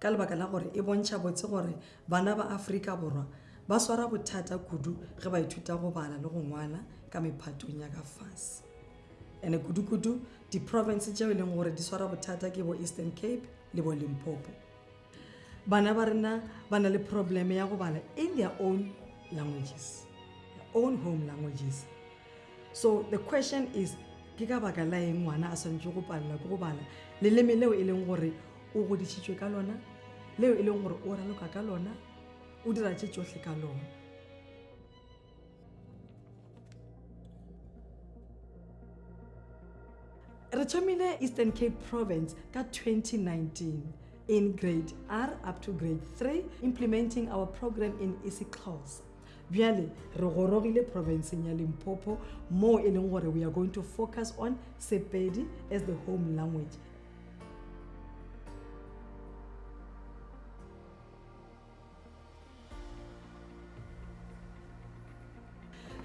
Ka lebaka la gore e bontšha botse gore bana ba Afrika Borwa ba swara bothata kudu ge ba ithuta go bala le go ngwala ka mephatong ya ka fase. Ene kudu-kudu diprovince tšeo e leng gore di swara bothata ke bo Eastern Cape le bo Limpopo. Bana ba rena ba na le probleme ya go bala in their own languages, their own home languages. so the question is ke ka baka la eng ngwana a swantse go palela ke go bala leleme leo e leng gore o godisitswe ka lona leo e leng gore o raloka ka lona o dira tse tsotlhe ka lona re thomile eastern cape province ka 2019 in grade r up to grade 3 implementing our program in isixhosa bjale re gorogile provinceng ya limpopo moo e leng gore we are going to focus on sepedi as the home language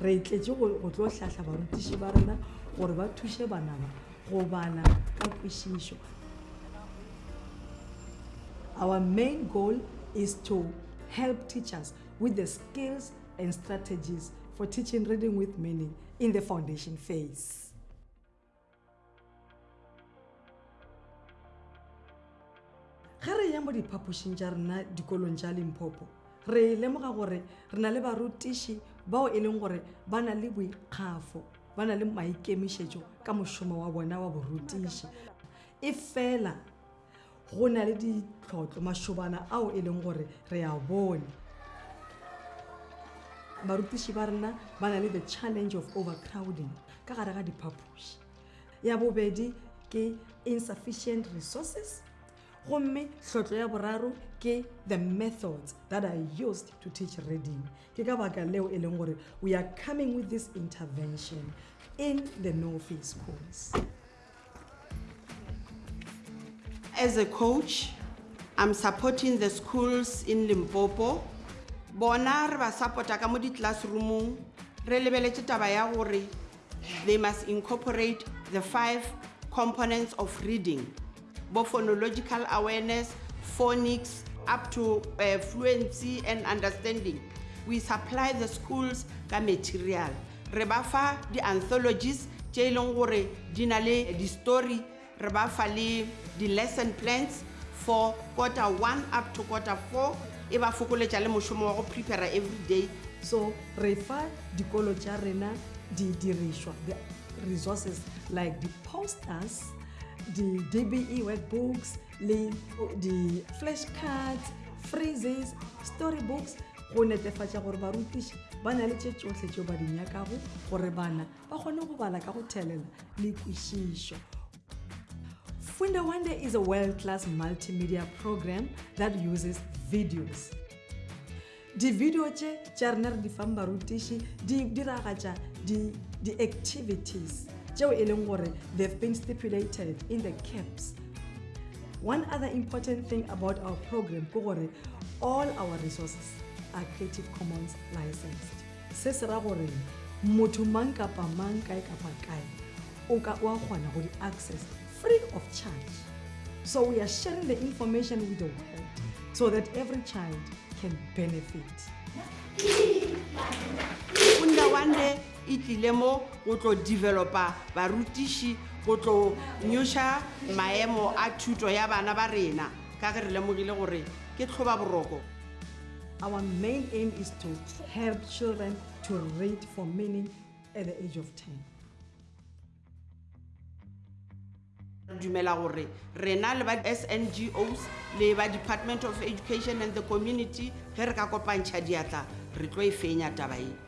re tletše go tlo hlahla barutiši ba rena gore ba thuše banaba go bala ka kwešišo our main goal is to help teachers with the skills and strategies for teaching reading with meaning in the foundation phase. ge re ya mo diphapošing tša rena dikolong tša limpopo re lemoga gore re na le barutiši bao e leng gore ba na le boikgafo ba na le maikemišetšo ka mošomo wa bona wa borutiši e fela go na le ditlhotlo mašobana ao e leng gore re a bone barutiši ba rena ba na le the challenge of overcrowding ka gare ga diphapoši ya bobedi ke insufficient resources gomme tlhotlo ya boraro ke the methods that are used to teach reading ke ka baka leo e leng gore we are coming with this intervention in the no face course as a coach i'm supporting the schools in limpopo bona re ba support ka mo di-classroomong re lebeletse taba ya gore they must incorporate the five components of reading bo phonological awareness phonics up to uh, fluency and understanding we supply the schools ka material Re ba fa di-anthologies tše e leng gore di na le di-story, re ba fa le di-lesson plans for quarter one up to quarter four, e ba fokoletša le mošomo wa go prepara every day. So re fa dikolo tša rena didirišwa, the resources, like di-posters, di-DBE workbooks, le di-flash cards freezes story books go netefatša gore barutiši ba na le tše tsohle tšeo ba di nyakago gore bana ba kgone go bala ka go thelela le kwešišo Funda Wanda is a world-class multimedia program that uses videos. Di-video tše tša rena re di fang barutiši di diragatša di-activities tšeo e leng gore they've been stipulated in the caps One other important thing about our program ke gore all our resources are Creative Commons licensed. Se se ra gore motho mang kapa mang kae kapa kae o ka wa kgona go di access free of charge so we are sharing the information with the world so that every child can benefit unda one day e tlile mo go tlo developa barutiši go tlo nyoša maemo a thuto ya bana ba rena ka ge re lemogile gore ke tlhoba boroko Our main aim is to help children to read for meaning at the age of 10. re dumela gore rena le ba SNGOs le ba Department of Education and the Community ge re ka kopantšha diatla re tlo e fenya taba e.